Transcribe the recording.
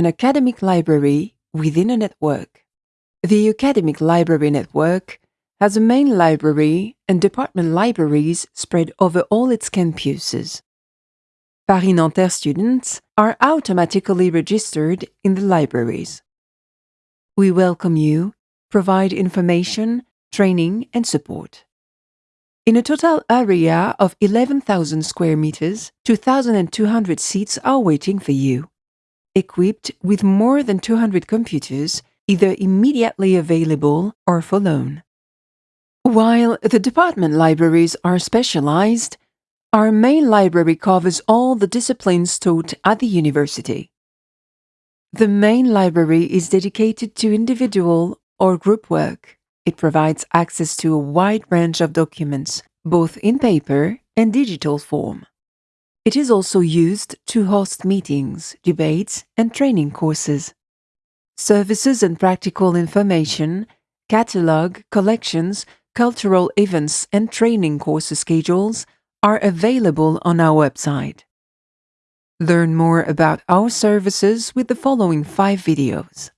an academic library within a network. The Academic Library Network has a main library and department libraries spread over all its campuses. Paris Nanterre students are automatically registered in the libraries. We welcome you, provide information, training and support. In a total area of 11,000 square meters, 2,200 seats are waiting for you. Equipped with more than 200 computers, either immediately available or for loan. While the department libraries are specialized, our main library covers all the disciplines taught at the university. The main library is dedicated to individual or group work. It provides access to a wide range of documents, both in paper and digital form. It is also used to host meetings, debates, and training courses. Services and practical information, catalog, collections, cultural events, and training course schedules are available on our website. Learn more about our services with the following five videos.